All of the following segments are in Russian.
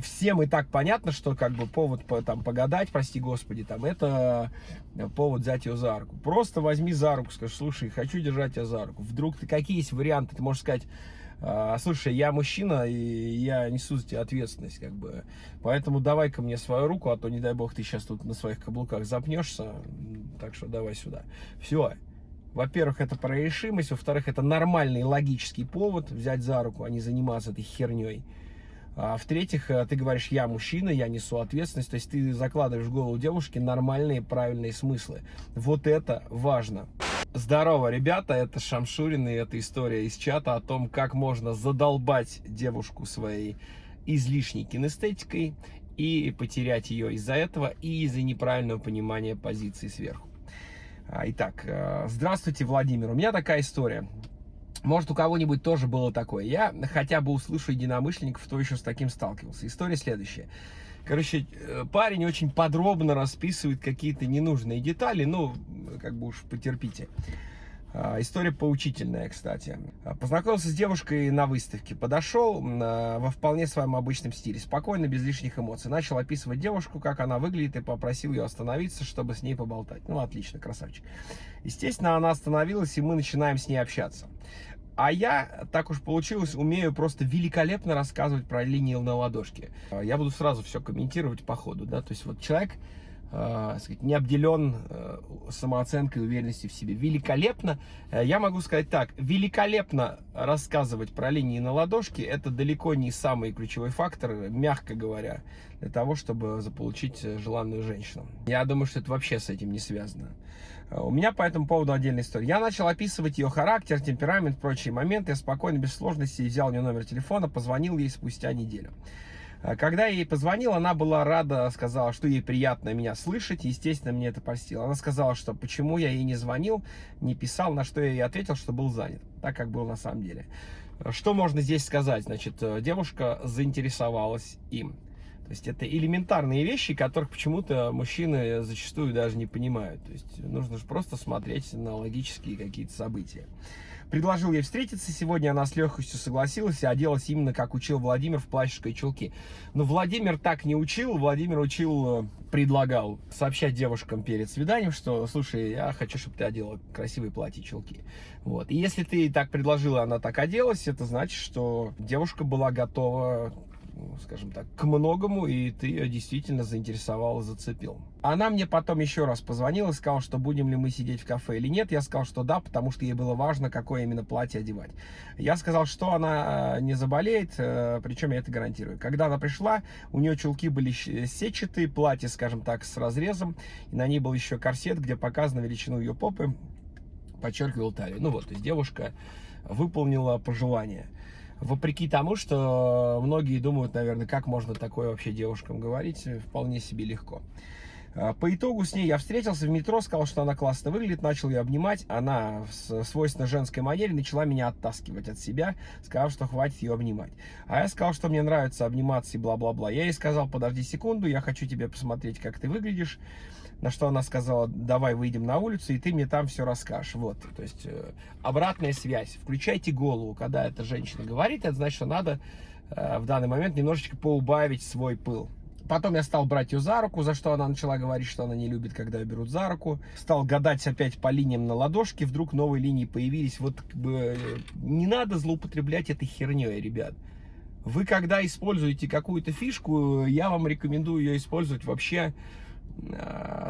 всем и так понятно, что как бы повод по, там погадать, прости господи, там это повод взять ее за руку. Просто возьми за руку, скажи, слушай, хочу держать тебя за руку. Вдруг ты какие есть варианты, ты можешь сказать, «А, слушай, я мужчина, и я несу за тебя ответственность, как бы. Поэтому давай-ка мне свою руку, а то, не дай бог, ты сейчас тут на своих каблуках запнешься. Так что давай сюда. Все. Во-первых, это про решимость. Во-вторых, это нормальный логический повод взять за руку, а не заниматься этой херней. А в-третьих, э, ты говоришь, я мужчина, я несу ответственность. То есть ты закладываешь в голову девушки нормальные, правильные смыслы. Вот это важно. Здорово, ребята, это Шамшурин, и это история из чата о том, как можно задолбать девушку своей излишней кинестетикой и потерять ее из-за этого и из-за неправильного понимания позиции сверху. А, итак, э, здравствуйте, Владимир. У меня такая история. Может, у кого-нибудь тоже было такое. Я хотя бы услышу единомышленников, кто еще с таким сталкивался. История следующая. Короче, э, парень очень подробно расписывает какие-то ненужные детали. Ну, как бы уж потерпите. А, история поучительная, кстати. А, познакомился с девушкой на выставке. Подошел а, во вполне своем обычном стиле. Спокойно, без лишних эмоций. Начал описывать девушку, как она выглядит, и попросил ее остановиться, чтобы с ней поболтать. Ну, отлично, красавчик. Естественно, она остановилась, и мы начинаем с ней общаться. А я, так уж получилось, умею просто великолепно рассказывать про линии на ладошке. Я буду сразу все комментировать по ходу, да, то есть вот человек сказать, не обделен э, самооценкой и уверенностью в себе. Великолепно, э, я могу сказать так, великолепно рассказывать про линии на ладошке, это далеко не самый ключевой фактор, мягко говоря, для того, чтобы заполучить желанную женщину. Я думаю, что это вообще с этим не связано. Э, у меня по этому поводу отдельная история. Я начал описывать ее характер, темперамент, прочие моменты. Я спокойно, без сложностей взял у нее номер телефона, позвонил ей спустя неделю. А когда я ей позвонил, она была рада, сказала, что ей приятно меня слышать, естественно, мне это простила. Она сказала, что почему я ей не звонил, не писал, на что я ей ответил, что был занят, так как был на самом деле. Что можно здесь сказать? Значит, э, девушка заинтересовалась им. То есть это элементарные вещи, которых почему-то мужчины зачастую даже не понимают. То есть нужно же просто смотреть на логические какие-то события. Предложил ей встретиться сегодня, она с легкостью согласилась и оделась именно как учил Владимир в и чулки. Но Владимир так не учил, Владимир учил, э, предлагал сообщать девушкам перед свиданием, что, слушай, я хочу, чтобы ты одела красивые платья чулки. Вот. И если ты так предложила, она так оделась, это значит, что девушка была готова скажем так, к многому, и ты ее действительно заинтересовал и зацепил. Она мне потом еще раз позвонила и сказала, что будем ли мы сидеть в кафе или нет. Я сказал, что да, потому что ей было важно, какое именно платье одевать. Я сказал, что она э, не заболеет, э, причем я это гарантирую. Когда она пришла, у нее чулки были сетчатые, платье, скажем так, с разрезом, и на ней был еще корсет, где показана величину ее попы, подчеркивал талию. Ну вот, то есть девушка выполнила пожелание вопреки тому, что многие думают, наверное, как можно такое вообще девушкам говорить, вполне себе легко. А, по итогу с ней я встретился в метро, сказал, что она классно выглядит, начал ее обнимать. Она в свойственно женской манере начала меня оттаскивать от себя, сказав, что хватит ее обнимать. А я сказал, что мне нравится обниматься и бла-бла-бла. Я ей сказал, подожди секунду, я хочу тебе посмотреть, как ты выглядишь. На что она сказала, давай выйдем на улицу, и ты мне там все расскажешь. Вот, то есть э, обратная связь. Включайте голову, когда эта женщина говорит, это значит, что надо э, в данный момент немножечко поубавить свой пыл. Потом я стал брать ее за руку, за что она начала говорить, что она не любит, когда ее берут за руку. Стал гадать опять по линиям на ладошке, вдруг новые линии появились. Вот как бы не надо злоупотреблять этой херней, ребят. Вы когда используете какую-то фишку, я вам рекомендую ее использовать вообще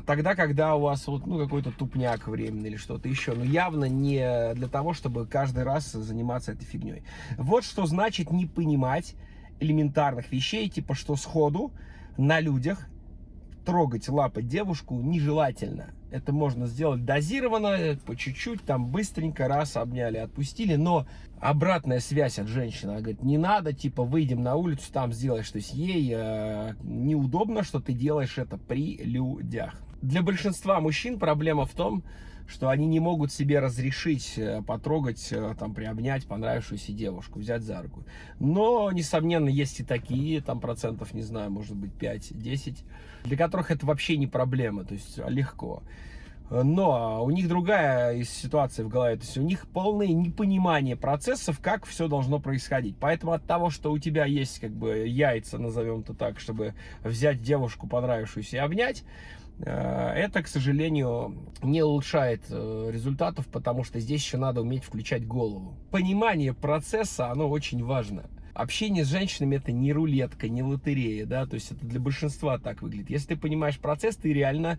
тогда, когда у вас вот, ну, какой-то тупняк временный или что-то еще. Но явно не для того, чтобы каждый раз заниматься этой фигней. Вот что значит не понимать элементарных вещей, типа что сходу на людях трогать, лапать девушку нежелательно. Это можно сделать дозированно, по чуть-чуть, там быстренько, раз обняли, отпустили. Но обратная связь от женщины, она говорит, не надо, типа, выйдем на улицу, там сделаешь. То есть ей э, неудобно, что ты делаешь это при людях. Для большинства мужчин проблема в том, что они не могут себе разрешить э, потрогать, э, там, приобнять понравившуюся девушку, взять за руку. Но, несомненно, есть и такие, там процентов, не знаю, может быть 5-10, для которых это вообще не проблема, то есть а, легко. Но у них другая ситуация в голове, то есть у них полное непонимание процессов, как все должно происходить. Поэтому от того, что у тебя есть как бы яйца, назовем это так, чтобы взять девушку понравившуюся и обнять, э, это, к сожалению, не улучшает э, результатов, потому что здесь еще надо уметь включать голову. Понимание процесса, оно очень важно. Общение с женщинами это не рулетка, не лотерея, да, то есть это для большинства так выглядит. Если ты понимаешь процесс, ты реально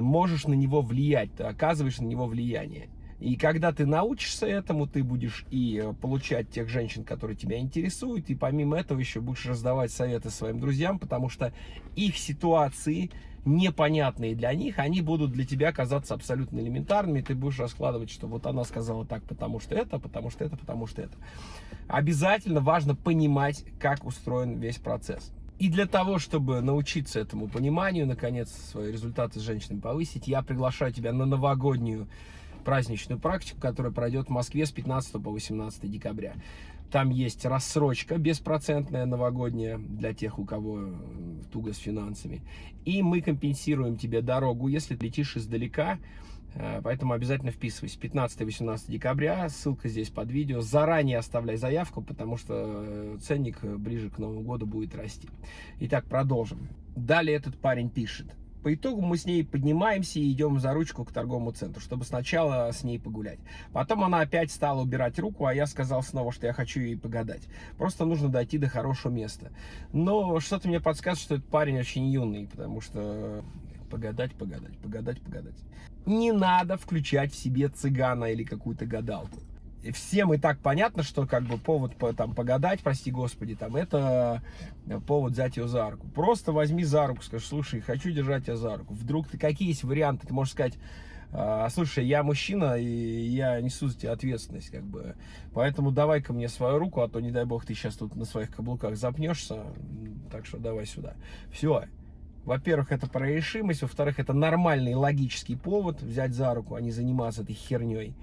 можешь на него влиять, ты оказываешь на него влияние. И когда ты научишься этому, ты будешь и э, получать тех женщин, которые тебя интересуют, и помимо этого еще будешь раздавать советы своим друзьям, потому что их ситуации непонятные для них, они будут для тебя казаться абсолютно элементарными, ты будешь раскладывать, что вот она сказала так, потому что это, потому что это, потому что это. Обязательно важно понимать, как устроен весь процесс. И для того, чтобы научиться этому пониманию, наконец, свои результаты с женщинами повысить, я приглашаю тебя на новогоднюю праздничную практику, которая пройдет в Москве с 15 по 18 декабря. Там есть рассрочка беспроцентная новогодняя для тех, у кого э, туго с финансами. И мы компенсируем тебе дорогу, если летишь издалека, поэтому обязательно вписывайся. 15-18 декабря, ссылка здесь под видео. Заранее оставляй заявку, потому что э, ценник э, ближе к Новому году будет расти. Итак, продолжим. Далее этот парень пишет. По итогу мы с ней поднимаемся и идем за ручку к торговому центру, чтобы сначала с ней погулять. Потом она опять стала убирать руку, а я сказал снова, что я хочу ей погадать. Просто нужно дойти до хорошего места. Но что-то мне подсказывает, что этот парень очень юный, потому что погадать, погадать, погадать, погадать. Не надо включать в себе цыгана или какую-то гадалку. Всем и так понятно, что как бы повод по, там погадать, прости господи, там это повод взять ее за руку. Просто возьми за руку, скажи, слушай, хочу держать тебя за руку. Вдруг ты какие есть варианты, ты можешь сказать, а, слушай, я мужчина, и я несу за тебя ответственность, как бы. Поэтому давай-ка мне свою руку, а то, не дай бог, ты сейчас тут на своих каблуках запнешься. Так что давай сюда. Все. Во-первых, это про решимость, во-вторых, это нормальный логический повод взять за руку, а не заниматься этой херней.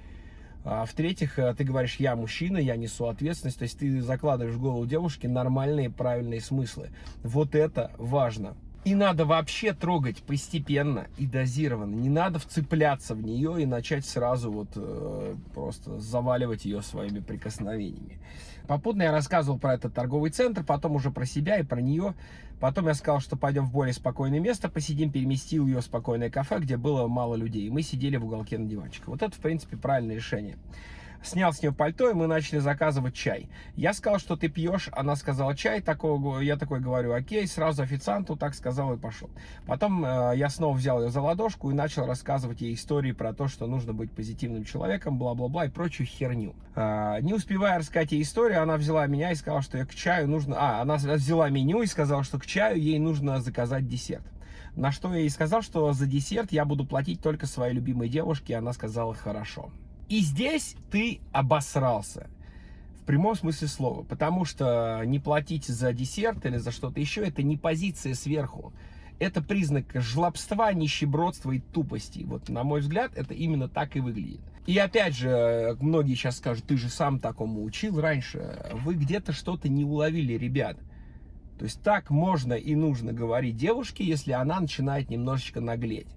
А в-третьих, э, ты говоришь, я мужчина, я несу ответственность, то есть ты закладываешь в голову девушки нормальные, правильные смыслы. Вот это важно. И надо вообще трогать постепенно и дозированно. Не надо вцепляться в нее и начать сразу вот э, просто заваливать ее своими прикосновениями. Попутно я рассказывал про этот торговый центр, потом уже про себя и про нее. Потом я сказал, что пойдем в более спокойное место, посидим, переместил ее в спокойное кафе, где было мало людей. И мы сидели в уголке на диванчиках. Вот это, в принципе, правильное решение снял с нее пальто, и мы начали заказывать чай. Я сказал, что ты пьешь, она сказала чай, такого, я такой говорю, окей, сразу официанту так сказал и пошел. Потом э, я снова взял ее за ладошку и начал рассказывать ей истории про то, что нужно быть позитивным человеком, бла-бла-бла и прочую херню. Э, не успевая рассказать ей историю, она взяла меня и сказала, что я к чаю нужно... А, она взяла меню и сказала, что к чаю ей нужно заказать десерт. На что я ей сказал, что за десерт я буду платить только своей любимой девушке, и она сказала хорошо. И здесь ты обосрался. В прямом смысле слова. Потому что не платить за десерт или за что-то еще, это не позиция сверху. Это признак жлобства, нищебродства и тупости. Вот, на мой взгляд, это именно так и выглядит. И опять же, многие сейчас скажут, ты же сам такому учил раньше. Вы где-то что-то не уловили, ребят. То есть так можно и нужно говорить девушке, если она начинает немножечко наглеть.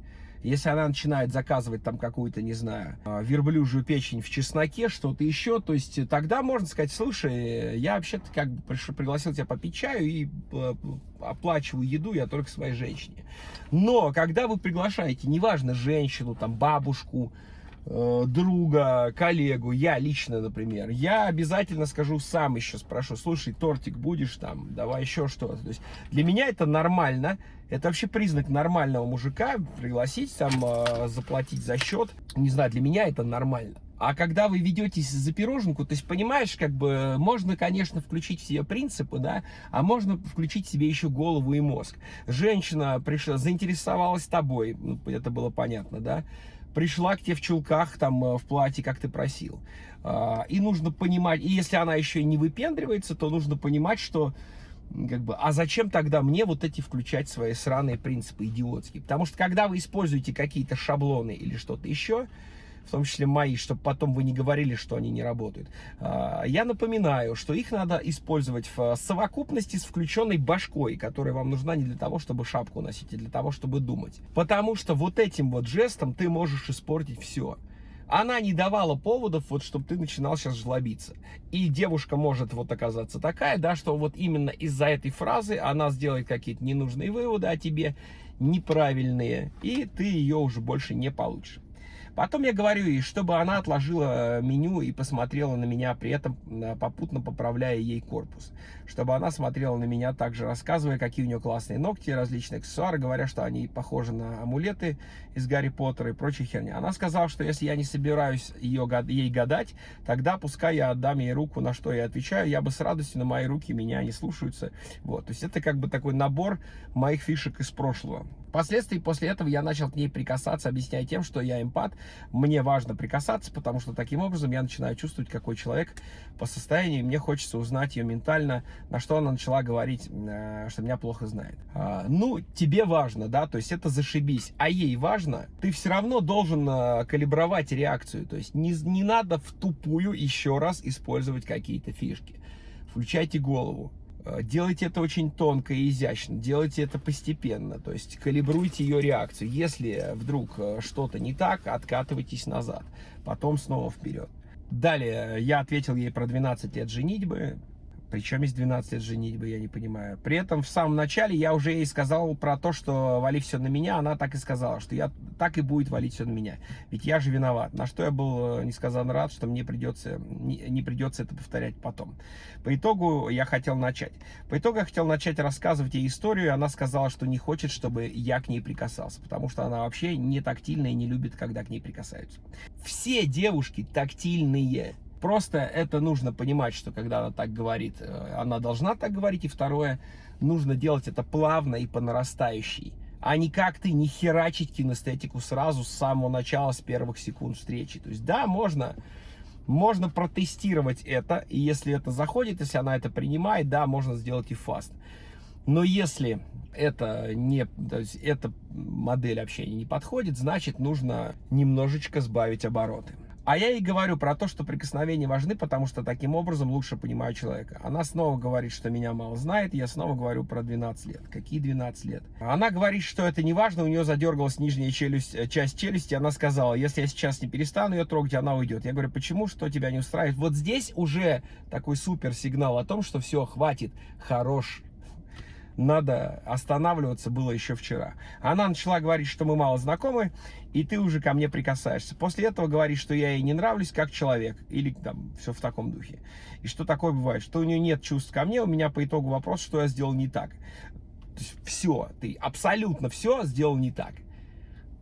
Если она начинает заказывать там какую-то, не знаю, а, верблюжью печень в чесноке, что-то еще, то есть тогда можно сказать, слушай, я вообще-то как бы пригласил тебя попить чаю и э, оплачиваю еду я только своей женщине. Но когда вы приглашаете, неважно, женщину, там, бабушку, Э, друга, коллегу, я лично, например, я обязательно скажу сам еще спрошу, слушай, тортик будешь там, давай еще что-то. То есть для меня это нормально, это вообще признак нормального мужика, пригласить там, э, заплатить за счет, не знаю, для меня это нормально. А когда вы ведетесь за пироженку, то есть, понимаешь, как бы, можно, конечно, включить все принципы, да, а можно включить себе еще голову и мозг. Женщина пришла, заинтересовалась тобой, ну, это было понятно, да, пришла к тебе в чулках, там, э, в платье, как ты просил. А, и нужно понимать, и если она еще не выпендривается, то нужно понимать, что, как бы, а зачем тогда мне вот эти включать свои сраные принципы идиотские? Потому что, когда вы используете какие-то шаблоны или что-то еще, в том числе мои, чтобы потом вы не говорили, что они не работают. А, я напоминаю, что их надо использовать в совокупности с включенной башкой, которая вам нужна не для того, чтобы шапку носить, а для того, чтобы думать. Потому что вот этим вот жестом ты можешь испортить все она не давала поводов, вот, чтобы ты начинал сейчас жлобиться. И девушка может вот оказаться такая, да, что вот именно из-за этой фразы она сделает какие-то ненужные выводы о тебе, неправильные, и ты ее уже больше не получишь. Потом я говорю ей, чтобы она отложила э, меню и посмотрела на меня, при этом э, попутно поправляя ей корпус. Чтобы она смотрела на меня также, рассказывая, какие у нее классные ногти, различные аксессуары, говоря, что они похожи на амулеты из Гарри Поттера и прочей херни. Она сказала, что если я не собираюсь ее, ей гадать, тогда пускай я отдам ей руку, на что я отвечаю, я бы с радостью, на мои руки меня не слушаются. Вот, то есть это как бы такой набор моих фишек из прошлого. Впоследствии после этого я начал к ней прикасаться, объясняя тем, что я эмпат, мне важно прикасаться, потому что таким образом я начинаю чувствовать, какой человек по состоянию, и мне хочется узнать ее ментально, на что она начала говорить, э, что меня плохо знает. А, ну, тебе важно, да, то есть это зашибись, а ей важно, ты все равно должен э, калибровать реакцию, то есть не, не надо в тупую еще раз использовать какие-то фишки. Включайте голову. Э, делайте это очень тонко и изящно, делайте это постепенно, то есть калибруйте ее реакцию. Если вдруг э, что-то не так, откатывайтесь назад, потом снова вперед. Далее я ответил ей про 12 лет женитьбы, причем из 12 лет женитьбы, я не понимаю. При этом в самом начале я уже ей сказал про то, что вали все на меня. Она так и сказала, что я так и будет валить все на меня. Ведь я же виноват. На что я был э, несказанно рад, что мне придется, не, не придется это повторять потом. По итогу я хотел начать. По итогу я хотел начать рассказывать ей историю. Она сказала, что не хочет, чтобы я к ней прикасался. Потому что она вообще не тактильная и не любит, когда к ней прикасаются. Все девушки тактильные. Просто это нужно понимать, что когда она так говорит, э, она должна так говорить. И второе, нужно делать это плавно и по нарастающей. А не как ты не херачить кинестетику сразу с самого начала, с первых секунд встречи. То есть да, можно, можно протестировать это. И если это заходит, если она это принимает, да, можно сделать и фаст. Но если это не, то есть эта модель общения не подходит, значит нужно немножечко сбавить обороты. А я ей говорю про то, что прикосновения важны, потому что таким образом лучше понимаю человека. Она снова говорит, что меня мало знает, я снова говорю про 12 лет. Какие 12 лет? Она говорит, что это не важно, у нее задергалась нижняя челюсть, э, часть челюсти, она сказала, если я сейчас не перестану ее трогать, она уйдет. Я говорю, почему, что тебя не устраивает? Вот здесь уже такой супер сигнал о том, что все, хватит, хорош, надо останавливаться было еще вчера. Она начала говорить, что мы мало знакомы, и ты уже ко мне прикасаешься. После этого говорит, что я ей не нравлюсь как человек, или там все в таком духе. И что такое бывает, что у нее нет чувств ко мне, у меня по итогу вопрос, что я сделал не так. То есть все, ты абсолютно все сделал не так.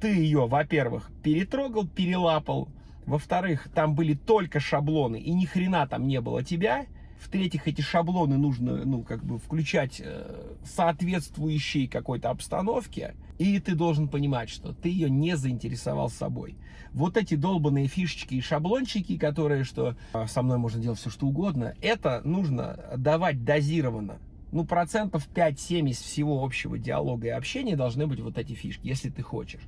Ты ее, во-первых, перетрогал, перелапал, во-вторых, там были только шаблоны, и ни хрена там не было тебя, в-третьих, эти шаблоны нужно, ну, как бы включать э, соответствующей какой-то обстановке. И ты должен понимать, что ты ее не заинтересовал собой. Вот эти долбанные фишечки и шаблончики, которые, что э, со мной можно делать все, что угодно, это нужно давать дозированно. Ну, процентов 5-7 из всего общего диалога и общения должны быть вот эти фишки, если ты хочешь.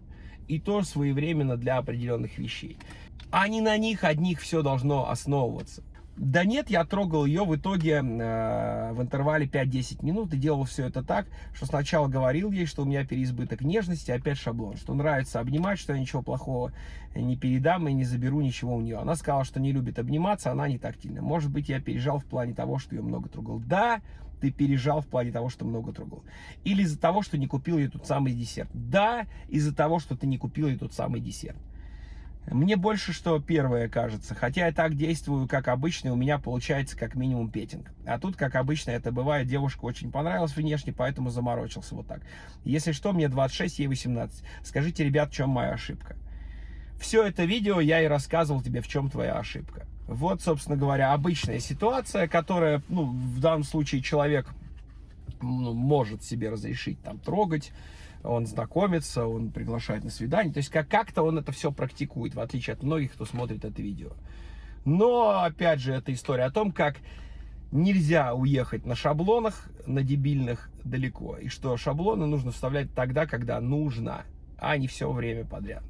И то своевременно для определенных вещей. А не на них одних все должно основываться. Да нет, я трогал ее в итоге э, в интервале 5-10 минут и делал все это так, что сначала говорил ей, что у меня переизбыток нежности, опять шаблон, что нравится обнимать, что я ничего плохого не передам и не заберу ничего у нее. Она сказала, что не любит обниматься, она не тактильна. Может быть, я пережал в плане того, что ее много трогал. Да, ты пережал в плане того, что много трогал. Или из-за того, что не купил ей тот самый десерт. Да, из-за того, что ты не купил ей тот самый десерт. Мне больше что первое кажется. Хотя я так действую, как обычно, у меня получается как минимум петинг. А тут, как обычно, это бывает, девушка очень понравилась внешне, поэтому заморочился вот так. Если что, мне 26, ей 18. Скажите, ребят, в чем моя ошибка? Все это видео я и рассказывал тебе, в чем твоя ошибка. Вот, собственно говоря, обычная ситуация, которая, ну, в данном случае человек ну, может себе разрешить там трогать, он знакомится, он приглашает на свидание. То есть как-то он это все практикует, в отличие от многих, кто смотрит это видео. Но, опять же, это история о том, как нельзя уехать на шаблонах, на дебильных далеко. И что шаблоны нужно вставлять тогда, когда нужно, а не все время подряд.